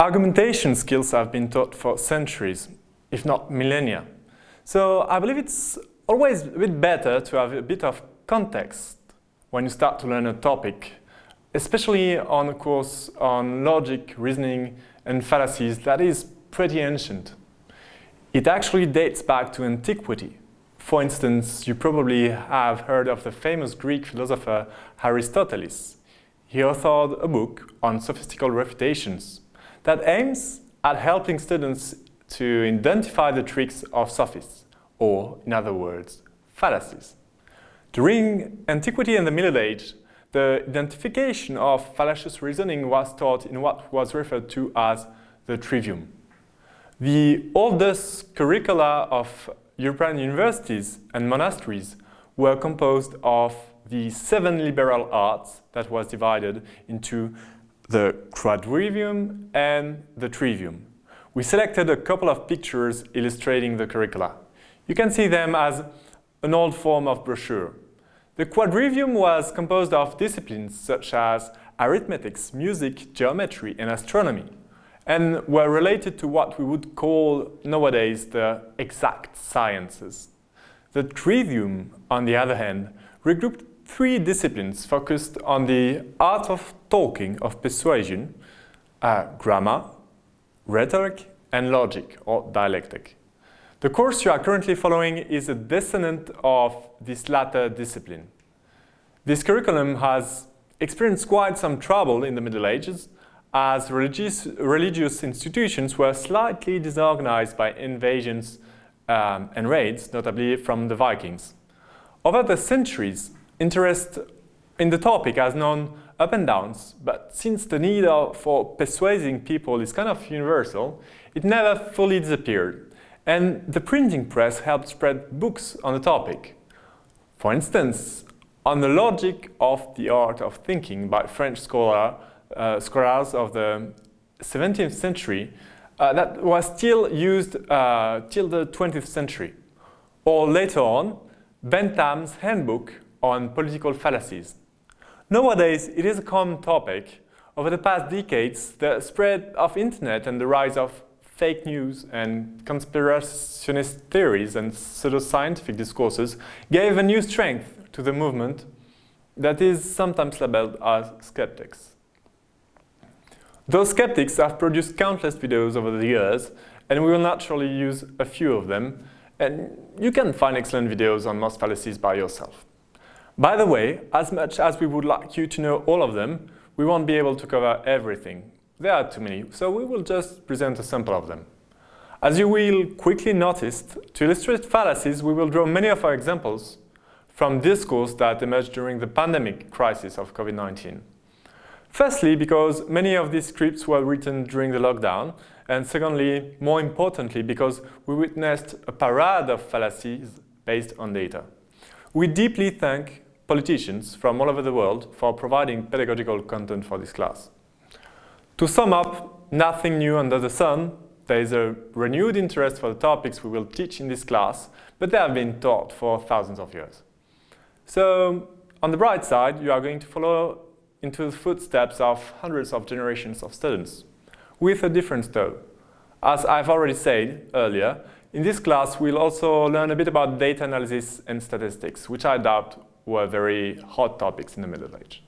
Argumentation skills have been taught for centuries, if not millennia. So I believe it's always a bit better to have a bit of context when you start to learn a topic, especially on a course on logic, reasoning and fallacies that is pretty ancient. It actually dates back to antiquity. For instance, you probably have heard of the famous Greek philosopher Aristoteles. He authored a book on sophistical refutations that aims at helping students to identify the tricks of sophists, or in other words, fallacies. During antiquity and the Middle Age, the identification of fallacious reasoning was taught in what was referred to as the trivium. The oldest curricula of European universities and monasteries were composed of the seven liberal arts that was divided into the quadrivium and the trivium. We selected a couple of pictures illustrating the curricula. You can see them as an old form of brochure. The quadrivium was composed of disciplines such as arithmetics, music, geometry and astronomy and were related to what we would call nowadays the exact sciences. The trivium, on the other hand, regrouped three disciplines focused on the art of talking, of persuasion, uh, grammar, rhetoric, and logic, or dialectic. The course you are currently following is a descendant of this latter discipline. This curriculum has experienced quite some trouble in the Middle Ages as religious, religious institutions were slightly disorganized by invasions um, and raids, notably from the Vikings. Over the centuries, interest in the topic has known up and downs, but since the need for persuading people is kind of universal, it never fully disappeared. And the printing press helped spread books on the topic. For instance, on the logic of the art of thinking by French scholar, uh, scholars of the 17th century uh, that was still used uh, till the 20th century. Or later on, Bentham's handbook on political fallacies. Nowadays, it is a common topic. Over the past decades, the spread of internet and the rise of fake news and conspirationist theories and pseudoscientific discourses gave a new strength to the movement that is sometimes labeled as skeptics. Those skeptics have produced countless videos over the years, and we will naturally use a few of them, and you can find excellent videos on most fallacies by yourself. By the way, as much as we would like you to know all of them, we won't be able to cover everything. There are too many, so we will just present a sample of them. As you will quickly notice, to illustrate fallacies, we will draw many of our examples from discourse that emerged during the pandemic crisis of COVID-19. Firstly, because many of these scripts were written during the lockdown, and secondly, more importantly, because we witnessed a parade of fallacies based on data. We deeply thank politicians from all over the world for providing pedagogical content for this class. To sum up, nothing new under the sun. There is a renewed interest for the topics we will teach in this class, but they have been taught for thousands of years. So, on the bright side, you are going to follow into the footsteps of hundreds of generations of students, with a difference though. As I've already said earlier, in this class we'll also learn a bit about data analysis and statistics, which I doubt were very hot topics in the Middle Age.